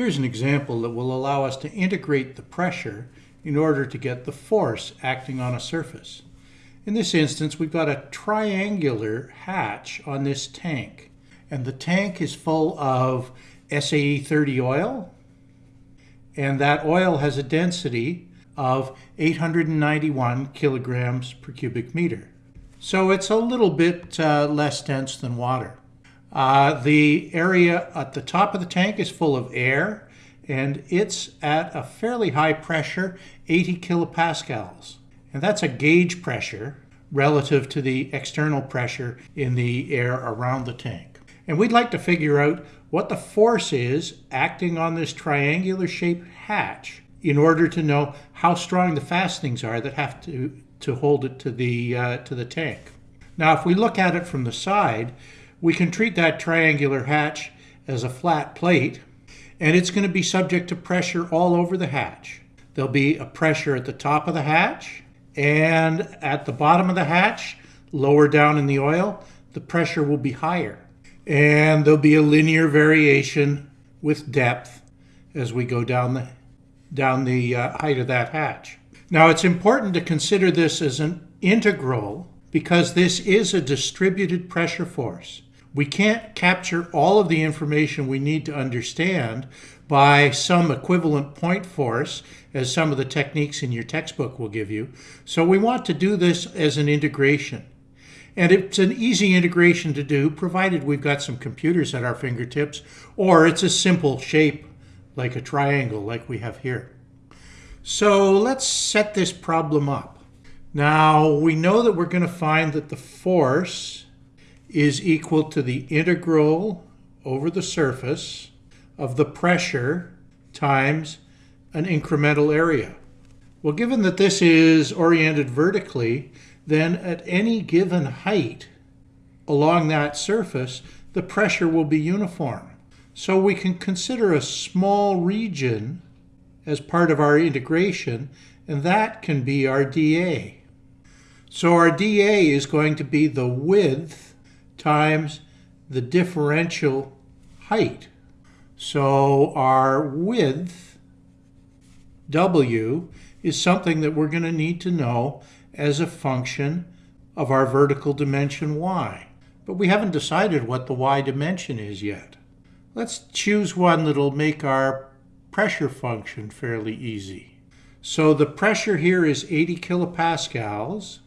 Here's an example that will allow us to integrate the pressure in order to get the force acting on a surface. In this instance, we've got a triangular hatch on this tank, and the tank is full of SAE 30 oil, and that oil has a density of 891 kilograms per cubic meter. So it's a little bit uh, less dense than water. Uh, the area at the top of the tank is full of air, and it's at a fairly high pressure, 80 kilopascals. And that's a gauge pressure relative to the external pressure in the air around the tank. And we'd like to figure out what the force is acting on this triangular shaped hatch in order to know how strong the fastenings are that have to, to hold it to the, uh, to the tank. Now, if we look at it from the side, we can treat that triangular hatch as a flat plate, and it's going to be subject to pressure all over the hatch. There'll be a pressure at the top of the hatch, and at the bottom of the hatch, lower down in the oil, the pressure will be higher. And there'll be a linear variation with depth as we go down the, down the uh, height of that hatch. Now it's important to consider this as an integral because this is a distributed pressure force. We can't capture all of the information we need to understand by some equivalent point force, as some of the techniques in your textbook will give you. So we want to do this as an integration. And it's an easy integration to do, provided we've got some computers at our fingertips, or it's a simple shape like a triangle like we have here. So let's set this problem up. Now we know that we're going to find that the force is equal to the integral over the surface of the pressure times an incremental area. Well, given that this is oriented vertically, then at any given height along that surface, the pressure will be uniform. So we can consider a small region as part of our integration, and that can be our dA. So our dA is going to be the width times the differential height. So our width, W, is something that we're going to need to know as a function of our vertical dimension y. But we haven't decided what the y dimension is yet. Let's choose one that'll make our pressure function fairly easy. So the pressure here is 80 kilopascals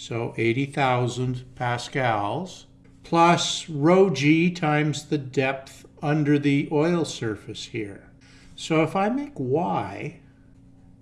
so 80,000 pascals, plus rho g times the depth under the oil surface here. So if I make y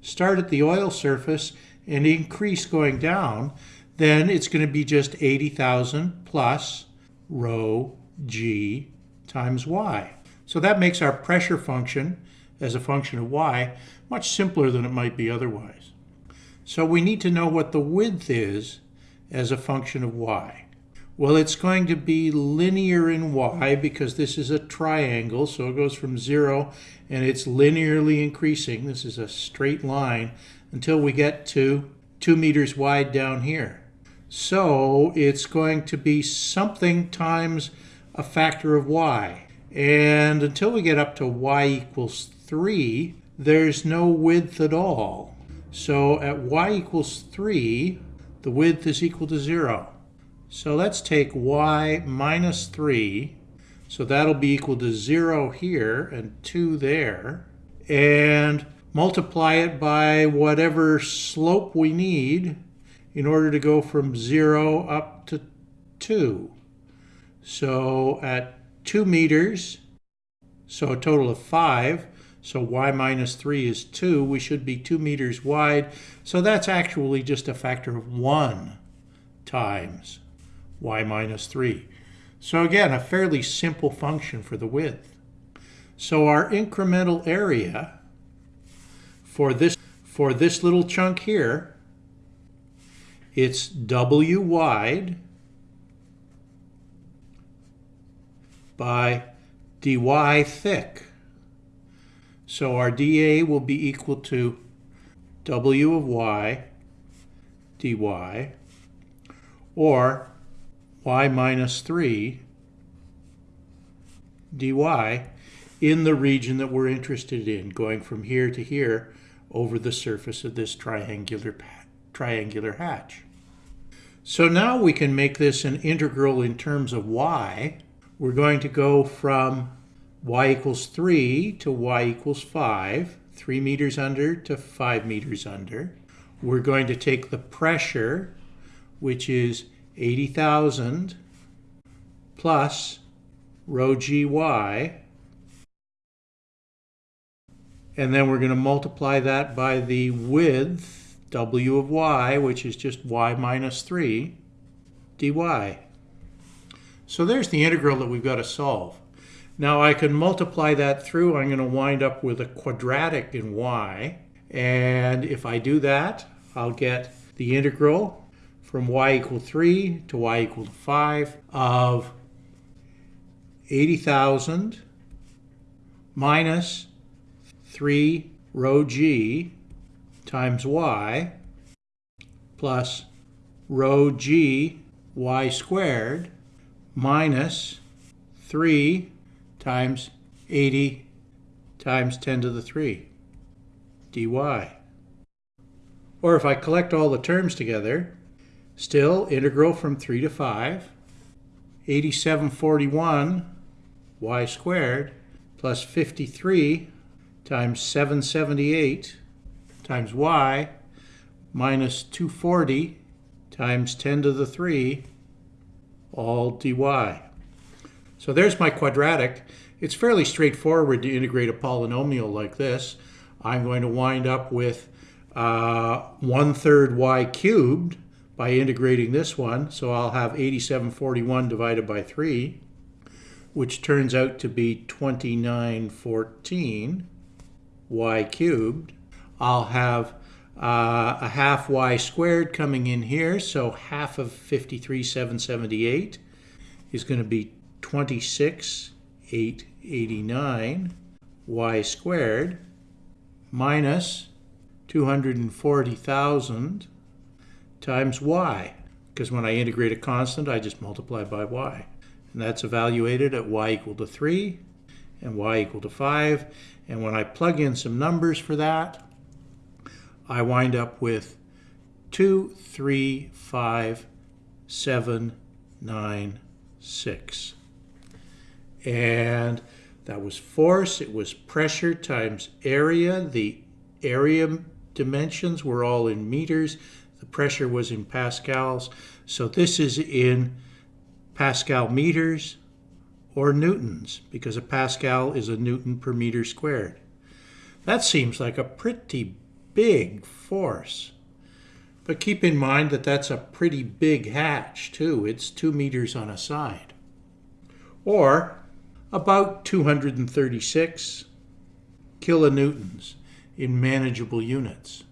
start at the oil surface and increase going down, then it's going to be just 80,000 plus rho g times y. So that makes our pressure function as a function of y much simpler than it might be otherwise. So we need to know what the width is as a function of y? Well, it's going to be linear in y because this is a triangle, so it goes from 0 and it's linearly increasing. This is a straight line until we get to 2 meters wide down here. So it's going to be something times a factor of y. And until we get up to y equals 3, there's no width at all. So at y equals 3, the width is equal to 0. So let's take y minus 3. So that'll be equal to 0 here and 2 there. And multiply it by whatever slope we need in order to go from 0 up to 2. So at 2 meters, so a total of 5, so y minus 3 is 2. We should be 2 meters wide. So that's actually just a factor of 1 times y minus 3. So again, a fairly simple function for the width. So our incremental area for this, for this little chunk here, it's w wide by dy thick. So our dA will be equal to W of y dy or y minus 3 dy in the region that we're interested in, going from here to here over the surface of this triangular, triangular hatch. So now we can make this an integral in terms of y. We're going to go from y equals 3 to y equals 5, 3 meters under to 5 meters under. We're going to take the pressure, which is 80,000 plus rho gy, and then we're going to multiply that by the width, w of y, which is just y minus 3, dy. So there's the integral that we've got to solve. Now I can multiply that through. I'm going to wind up with a quadratic in y. And if I do that, I'll get the integral from y equal 3 to y equal to 5 of 80,000 minus 3 rho g times y plus rho g y squared minus 3 times 80 times 10 to the 3 dy. Or if I collect all the terms together, still integral from 3 to 5, 8741 y squared plus 53 times 778 times y minus 240 times 10 to the 3 all dy. So there's my quadratic. It's fairly straightforward to integrate a polynomial like this. I'm going to wind up with uh, 1 third y cubed by integrating this one. So I'll have 8741 divided by 3, which turns out to be 2914 y cubed. I'll have uh, a half y squared coming in here, so half of 53,778 is going to be 26,889 y squared minus 240,000 times y, because when I integrate a constant, I just multiply by y. And that's evaluated at y equal to 3 and y equal to 5. And when I plug in some numbers for that, I wind up with 2, 3, 5, 7, 9, 6. And that was force, it was pressure times area. The area dimensions were all in meters. The pressure was in pascals. So this is in Pascal meters or newtons, because a Pascal is a newton per meter squared. That seems like a pretty big force. But keep in mind that that's a pretty big hatch, too. It's two meters on a side. Or about 236 kilonewtons in manageable units.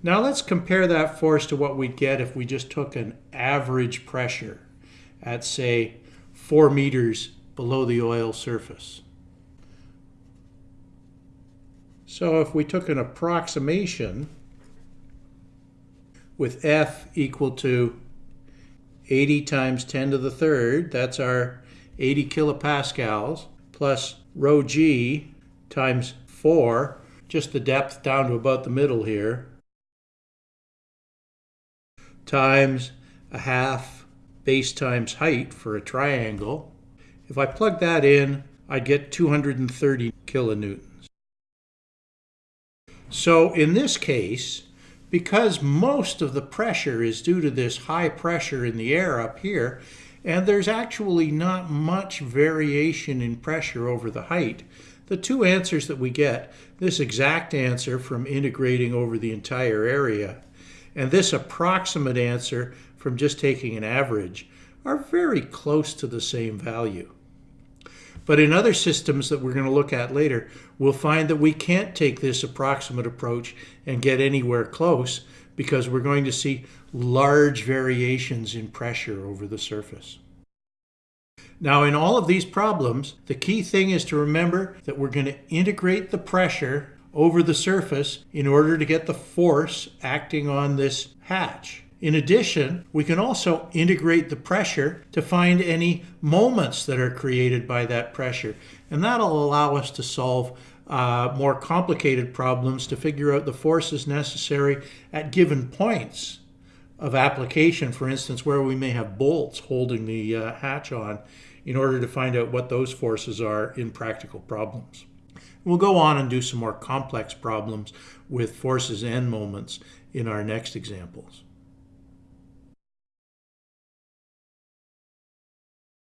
Now let's compare that force to what we'd get if we just took an average pressure at, say, four meters below the oil surface. So if we took an approximation with F equal to 80 times 10 to the third, that's our 80 kilopascals, plus rho g times 4, just the depth down to about the middle here, times a half base times height for a triangle. If I plug that in, I'd get 230 kilonewtons. So in this case, because most of the pressure is due to this high pressure in the air up here, and there's actually not much variation in pressure over the height, the two answers that we get, this exact answer from integrating over the entire area, and this approximate answer from just taking an average are very close to the same value. But in other systems that we're going to look at later, we'll find that we can't take this approximate approach and get anywhere close because we're going to see large variations in pressure over the surface. Now in all of these problems, the key thing is to remember that we're going to integrate the pressure over the surface in order to get the force acting on this hatch. In addition, we can also integrate the pressure to find any moments that are created by that pressure. And that'll allow us to solve uh, more complicated problems to figure out the forces necessary at given points of application, for instance, where we may have bolts holding the uh, hatch on in order to find out what those forces are in practical problems. We'll go on and do some more complex problems with forces and moments in our next examples.